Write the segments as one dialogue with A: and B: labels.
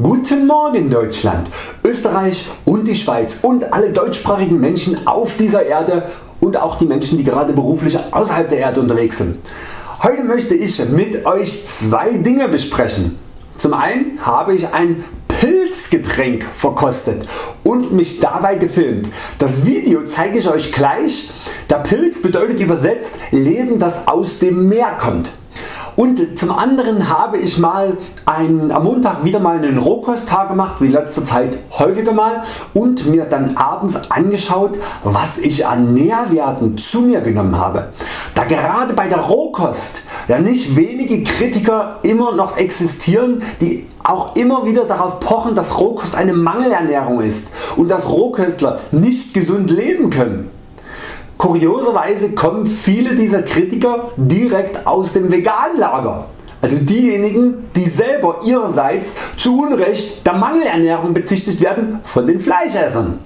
A: Guten Morgen Deutschland, Österreich und die Schweiz und alle deutschsprachigen Menschen auf dieser Erde und auch die Menschen die gerade beruflich außerhalb der Erde unterwegs sind. Heute möchte ich mit Euch zwei Dinge besprechen. Zum einen habe ich ein Pilzgetränk verkostet und mich dabei gefilmt. Das Video zeige ich Euch gleich. Der Pilz bedeutet übersetzt Leben das aus dem Meer kommt. Und zum anderen habe ich mal ein, am Montag wieder mal einen Rohkosttag gemacht, wie letzter Zeit häufiger mal und mir dann abends angeschaut was ich an Nährwerten zu mir genommen habe. Da gerade bei der Rohkost ja nicht wenige Kritiker immer noch existieren die auch immer wieder darauf pochen dass Rohkost eine Mangelernährung ist und dass Rohköstler nicht gesund leben können. Kurioserweise kommen viele dieser Kritiker direkt aus dem veganen Lager. Also diejenigen die selber ihrerseits zu Unrecht der Mangelernährung bezichtigt werden von den Fleischessern.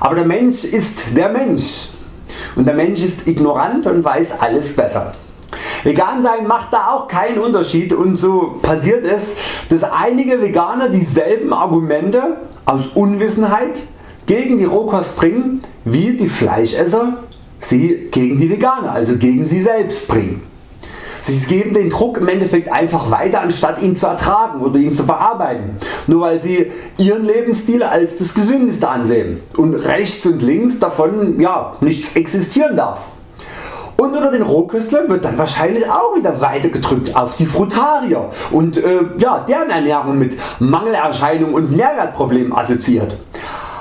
A: Aber der Mensch ist der Mensch und der Mensch ist ignorant und weiß alles besser. Vegan sein macht da auch keinen Unterschied und so passiert es dass einige Veganer dieselben Argumente aus Unwissenheit gegen die Rohkost bringen wie die Fleischesser sie gegen die Veganer, also gegen sie selbst bringen. Sie geben den Druck im Endeffekt einfach weiter anstatt ihn zu ertragen oder ihn zu verarbeiten, nur weil sie ihren Lebensstil als das gesündeste ansehen und rechts und links davon ja, nichts existieren darf. Und unter den Rohköstlern wird dann wahrscheinlich auch wieder weiter gedrückt auf die Frutarier und äh, ja, deren Ernährung mit Mangelerscheinungen und Nährwertproblemen assoziiert.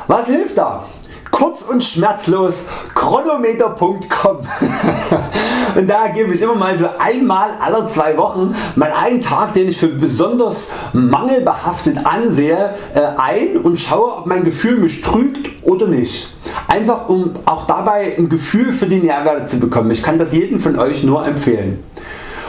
A: Was hilft da? Kurz und schmerzlos chronometer.com und da gebe ich immer mal so einmal alle zwei Wochen mal einen Tag den ich für besonders mangelbehaftet ansehe äh, ein und schaue ob mein Gefühl mich trügt oder nicht. Einfach um auch dabei ein Gefühl für die Nährwerte zu bekommen. Ich kann das jedem von Euch nur empfehlen.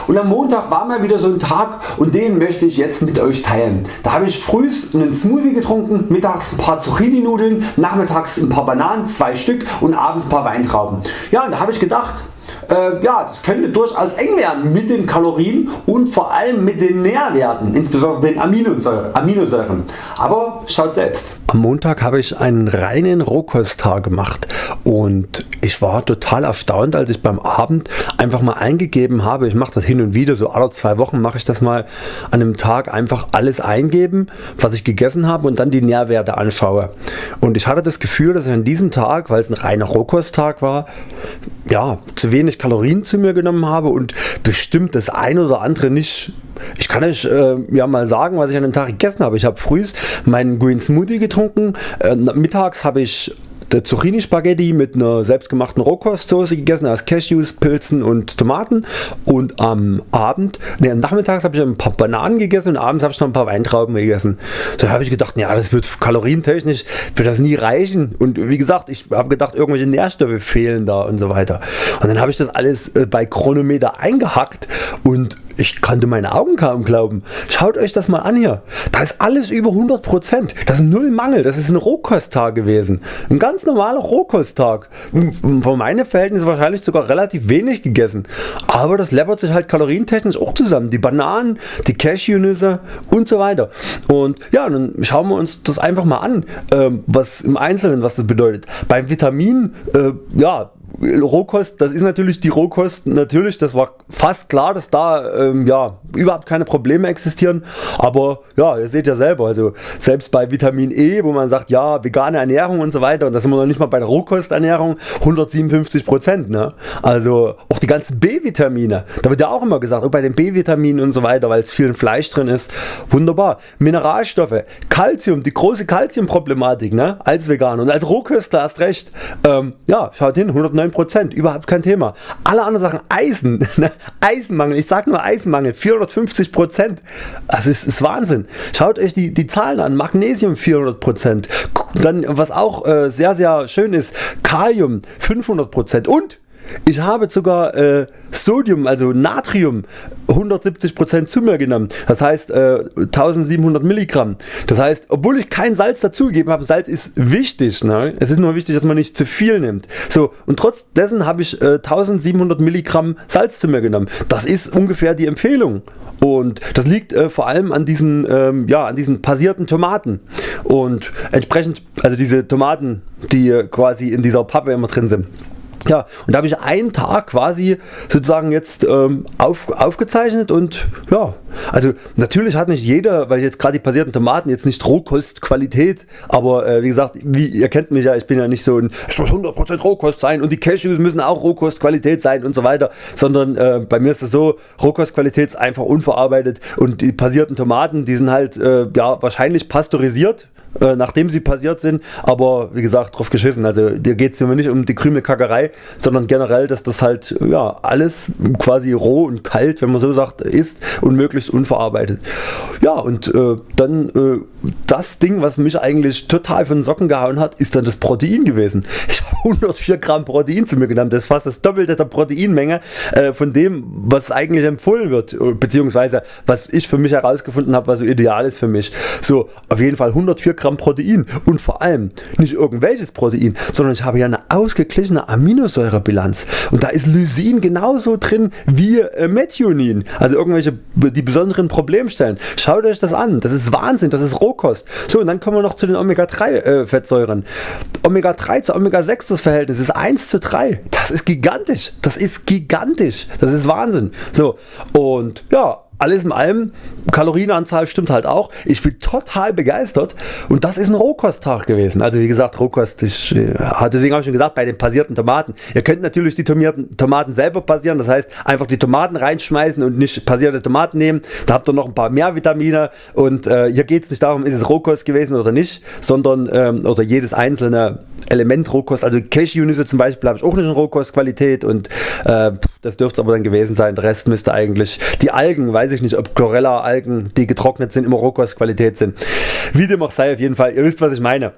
A: Und am Montag war mal wieder so ein Tag und den möchte ich jetzt mit Euch teilen. Da habe ich früh einen Smoothie getrunken, mittags ein paar Zucchini Nudeln, nachmittags ein paar Bananen, zwei Stück und abends ein paar Weintrauben. Ja und da habe ich gedacht äh, ja, das könnte durchaus eng werden mit den Kalorien und vor allem mit den Nährwerten, insbesondere den Aminosäuren. Aber schaut selbst.
B: Am Montag habe ich einen reinen Rohkosttag gemacht und ich war total erstaunt als ich beim Abend einfach mal eingegeben habe, ich mache das hin und wieder, so alle zwei Wochen mache ich das mal an einem Tag einfach alles eingeben was ich gegessen habe und dann die Nährwerte anschaue. Und ich hatte das Gefühl dass ich an diesem Tag, weil es ein reiner Rohkosttag war, ja, zu wenig Kalorien zu mir genommen habe und bestimmt das eine oder andere nicht ich kann euch äh, ja mal sagen was ich an dem Tag gegessen habe. Ich habe früh meinen Green Smoothie getrunken, äh, mittags habe ich der Zucchini Spaghetti mit einer selbstgemachten Rohkostsoße gegessen aus Cashews, Pilzen und Tomaten und am Abend, ne, nachmittags habe ich ein paar Bananen gegessen und abends habe ich noch ein paar Weintrauben gegessen. Da habe ich gedacht, ja das wird kalorientechnisch wird das nie reichen und wie gesagt ich habe gedacht irgendwelche Nährstoffe fehlen da und so weiter. Und dann habe ich das alles äh, bei Chronometer eingehackt und ich konnte meine Augen kaum glauben. Schaut Euch das mal an hier. Da ist alles über 100%. Das ist null Mangel. Das ist ein Rohkosttag gewesen. Ein ganz normaler Rohkosttag. Von meinen Verhältnissen wahrscheinlich sogar relativ wenig gegessen. Aber das läppert sich halt kalorientechnisch auch zusammen. Die Bananen, die Cashewnüsse und so weiter. Und ja, dann schauen wir uns das einfach mal an, ähm, was im Einzelnen was das bedeutet. Beim Vitamin, äh, ja, Rohkost, das ist natürlich die Rohkost, natürlich, das war fast klar, dass da ähm, ja, überhaupt keine Probleme existieren, aber ja, ihr seht ja selber, also selbst bei Vitamin E, wo man sagt, ja, vegane Ernährung und so weiter, und da sind wir noch nicht mal bei der Rohkosternährung, 157%, ne? also auch die ganzen B-Vitamine, da wird ja auch immer gesagt, auch bei den B-Vitaminen und so weiter, weil es viel Fleisch drin ist, wunderbar, Mineralstoffe, Calcium, die große Calcium-Problematik ne? als Veganer und als Rohköstler hast recht, ähm, ja, schaut hin, 109%, überhaupt kein Thema. Alle anderen Sachen, Eisen, ne? Eisenmangel, ich sag nur Eisenmangel, 450%, das ist, ist Wahnsinn. Schaut euch die, die Zahlen an, Magnesium 400%, dann was auch äh, sehr sehr schön ist, Kalium 500% und ich habe sogar äh, Sodium, also Natrium 170% zu mir genommen. Das heißt äh, 1700 Milligramm. Das heißt, obwohl ich kein Salz dazugegeben habe, Salz ist wichtig. Ne? Es ist nur wichtig, dass man nicht zu viel nimmt. So und trotz dessen habe ich äh, 1700 Milligramm Salz zu mir genommen. Das ist ungefähr die Empfehlung. Und das liegt äh, vor allem an diesen, ähm, ja, an diesen passierten Tomaten. Und entsprechend, also diese Tomaten, die quasi in dieser Pappe immer drin sind. Ja, und da habe ich einen Tag quasi sozusagen jetzt ähm, auf, aufgezeichnet und ja, also natürlich hat nicht jeder, weil jetzt gerade die passierten Tomaten jetzt nicht Rohkostqualität, aber äh, wie gesagt, wie ihr kennt mich ja, ich bin ja nicht so ein, es muss 100% Rohkost sein und die Cashews müssen auch Rohkostqualität sein und so weiter, sondern äh, bei mir ist das so, Rohkostqualität ist einfach unverarbeitet und die passierten Tomaten, die sind halt äh, ja wahrscheinlich pasteurisiert, äh, nachdem sie passiert sind, aber wie gesagt drauf geschissen, also dir geht es nicht um die Krümelkackerei, sondern generell, dass das halt ja alles quasi roh und kalt, wenn man so sagt, ist und möglichst unverarbeitet. Ja und äh, dann äh, das Ding, was mich eigentlich total von den Socken gehauen hat, ist dann das Protein gewesen. Ich habe 104 Gramm Protein zu mir genommen, das ist fast das Doppelte der Proteinmenge äh, von dem, was eigentlich empfohlen wird, beziehungsweise was ich für mich herausgefunden habe, was so ideal ist für mich. So, auf jeden Fall 104 Gramm Protein und vor allem nicht irgendwelches Protein, sondern ich habe ja eine ausgeglichene Aminosäurebilanz und da ist Lysin genauso drin wie äh, Methionin, also irgendwelche die besonderen Problemstellen. Schaut euch das an, das ist Wahnsinn, das ist Rohkost. So und dann kommen wir noch zu den Omega 3 äh, Fettsäuren. Omega 3 zu Omega 6 das Verhältnis ist 1 zu 3. Das ist gigantisch, das ist gigantisch, das ist Wahnsinn. So und ja alles in allem, Kalorienanzahl stimmt halt auch. Ich bin total begeistert und das ist ein Rohkosttag gewesen. Also wie gesagt Rohkost, ich, äh, deswegen habe ich schon gesagt, bei den passierten Tomaten. Ihr könnt natürlich die Tomaten selber passieren, das heißt einfach die Tomaten reinschmeißen und nicht passierte Tomaten nehmen. Da habt ihr noch ein paar mehr Vitamine und äh, hier geht es nicht darum, ist es Rohkost gewesen oder nicht, sondern ähm, oder jedes einzelne Element Rohkost. Also Cashewnüsse zum Beispiel habe ich auch nicht in Rohkostqualität und äh, das dürfte es aber dann gewesen sein. Der Rest müsste eigentlich die Algen, weiß ich nicht, ob Chlorella Algen, die getrocknet sind, immer Rohkostqualität sind. Wie dem auch sei, auf jeden Fall, ihr wisst was ich meine.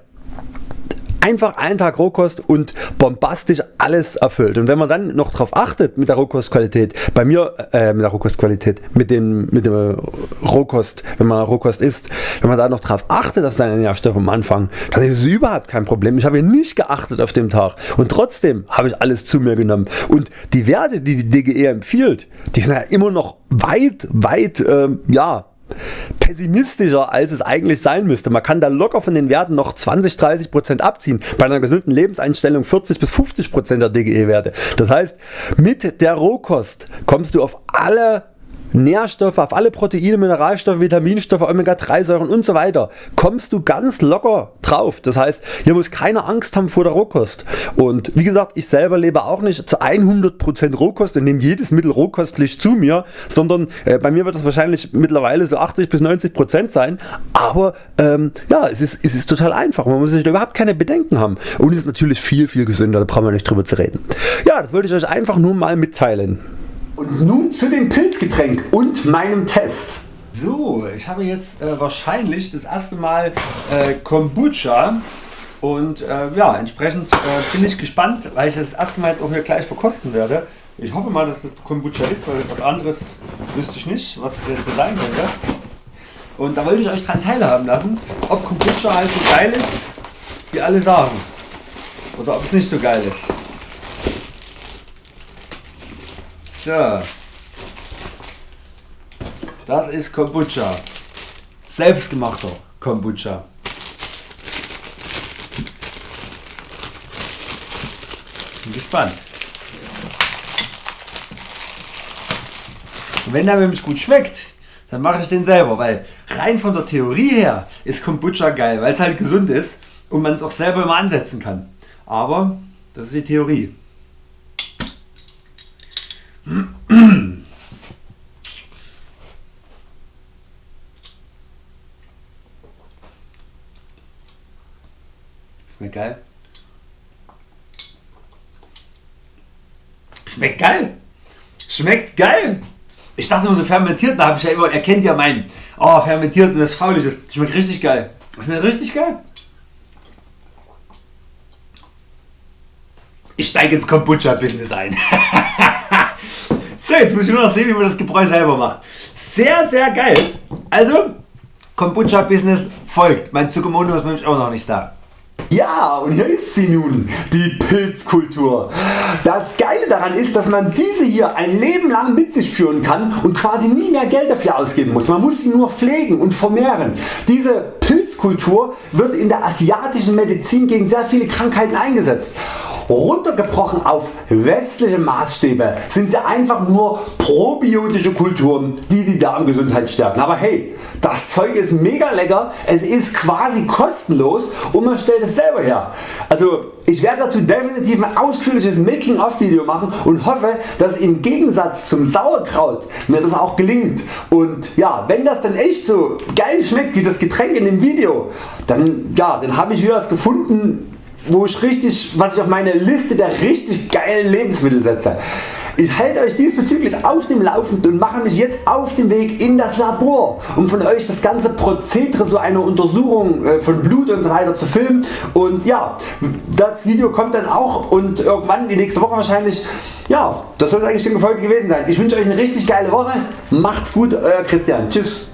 B: Einfach einen Tag Rohkost und bombastisch alles erfüllt. Und wenn man dann noch darauf achtet mit der Rohkostqualität, bei mir äh, mit der Rohkostqualität, mit dem, mit dem Rohkost, wenn man Rohkost isst, wenn man da noch darauf achtet auf seine Nährstoffe am Anfang, dann ist es überhaupt kein Problem. Ich habe nicht geachtet auf dem Tag und trotzdem habe ich alles zu mir genommen. Und die Werte, die die DGE empfiehlt, die sind ja immer noch weit, weit, ähm, ja, pessimistischer als es eigentlich sein müsste. Man kann da locker von den Werten noch 20-30% abziehen, bei einer gesunden Lebenseinstellung 40 bis 50% der DGE Werte. Das heißt mit der Rohkost kommst du auf alle Nährstoffe, auf alle Proteine, Mineralstoffe, Vitaminstoffe, Omega 3 Säuren und so weiter kommst du ganz locker drauf. Das heißt hier muss keine Angst haben vor der Rohkost und wie gesagt ich selber lebe auch nicht zu 100% Rohkost und nehme jedes Mittel rohkostlich zu mir, sondern äh, bei mir wird das wahrscheinlich mittlerweile so 80 bis 90% sein, aber ähm, ja es ist, es ist total einfach, man muss sich überhaupt keine Bedenken haben und es ist natürlich viel viel gesünder, da brauchen wir nicht drüber zu reden. Ja das wollte ich Euch einfach nur mal mitteilen.
A: Und nun zu dem Pilzgetränk und meinem Test.
B: So, ich habe jetzt äh, wahrscheinlich das erste Mal äh, Kombucha und äh, ja, entsprechend äh, bin ich gespannt, weil ich das erste Mal jetzt auch hier gleich verkosten werde. Ich hoffe mal, dass das Kombucha ist, weil was anderes wüsste ich nicht, was das jetzt sein könnte. Und da wollte ich euch dran teilhaben lassen, ob Kombucha halt so geil ist, wie alle sagen. Oder ob es nicht so geil ist. So. Das ist Kombucha. Selbstgemachter Kombucha. Bin gespannt. Und wenn der nämlich gut schmeckt, dann mache ich den selber, weil rein von der Theorie her ist Kombucha geil, weil es halt gesund ist und man es auch selber immer ansetzen kann. Aber das ist die Theorie. Schmeckt geil. Schmeckt geil. Schmeckt geil. Ich dachte immer so fermentiert, da habe ich ja immer, er kennt ja meinen, oh fermentiert und das faulig, das schmeckt richtig geil. Schmeckt richtig geil.
A: ich steige ins Kombucha Business ein. so, jetzt muss ich nur noch sehen wie man das Gebräu selber macht. Sehr sehr geil. Also Kombucha Business folgt. Mein Tsukumono ist nämlich auch noch nicht da. Ja, und hier ist sie nun, die Pilzkultur. Das Geile daran ist, dass man diese hier ein Leben lang mit sich führen kann und quasi nie mehr Geld dafür ausgeben muss. Man muss sie nur pflegen und vermehren. Diese Pilzkultur wird in der asiatischen Medizin gegen sehr viele Krankheiten eingesetzt. Runtergebrochen auf westliche Maßstäbe sind sie einfach nur probiotische Kulturen die die Darmgesundheit stärken. Aber hey, das Zeug ist mega lecker, es ist quasi kostenlos und man stellt es selber her. Also ich werde dazu definitiv ein ausführliches Making of Video machen und hoffe dass im Gegensatz zum Sauerkraut mir das auch gelingt und ja, wenn das dann echt so geil schmeckt wie das Getränk in dem Video, dann, ja, dann habe ich wieder was gefunden wo ich richtig, was ich auf meine Liste der richtig geilen Lebensmittel setze. Ich halte Euch diesbezüglich auf dem Laufenden und mache mich jetzt auf den Weg in das Labor um von Euch das ganze Prozedere so einer Untersuchung äh, von Blut und so weiter zu filmen und ja, das Video kommt dann auch und irgendwann die nächste Woche wahrscheinlich. Ja, das soll eigentlich die Folge gewesen sein. Ich wünsche Euch eine richtig geile Woche. Macht's gut, Euer Christian. Tschüss.